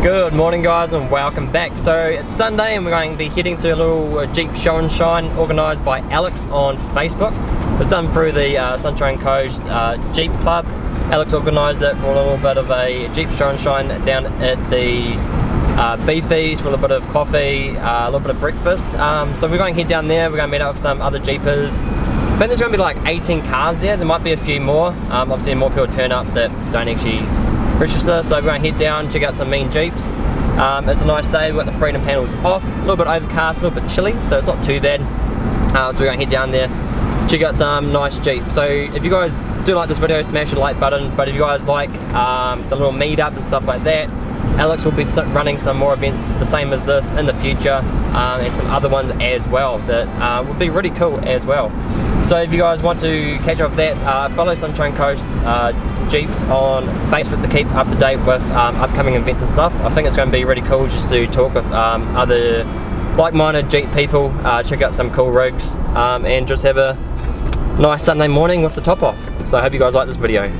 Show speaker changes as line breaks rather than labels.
morning guys and welcome back. So it's Sunday and we're going to be heading to a little uh, Jeep show and shine organised by Alex on Facebook. It's done through the uh, Sunshine Coast uh, Jeep Club. Alex organised it for a little bit of a Jeep show and shine down at the uh, Beefies for a little bit of coffee, uh, a little bit of breakfast. Um, so we're going to head down there, we're going to meet up with some other Jeepers. I think there's going to be like 18 cars there, there might be a few more. Um, obviously more people turn up that don't actually register, so to head down, check out some mean Jeeps. Um, it's a nice day, we've got the freedom panels off, a little bit overcast, a little bit chilly, so it's not too bad. Uh, so we're going to head down there, check out some nice Jeeps. So if you guys do like this video, smash the like button, but if you guys like um, the little meetup and stuff like that, Alex will be running some more events the same as this in the future um, and some other ones as well that uh, would be really cool as well. So if you guys want to catch up with that, uh, follow Sunshine Coast uh, Jeeps on Facebook to keep up to date with um, upcoming events and stuff. I think it's going to be really cool just to talk with um, other like-minded Jeep people, uh, check out some cool rigs um, and just have a nice Sunday morning with the top off. So I hope you guys like this video.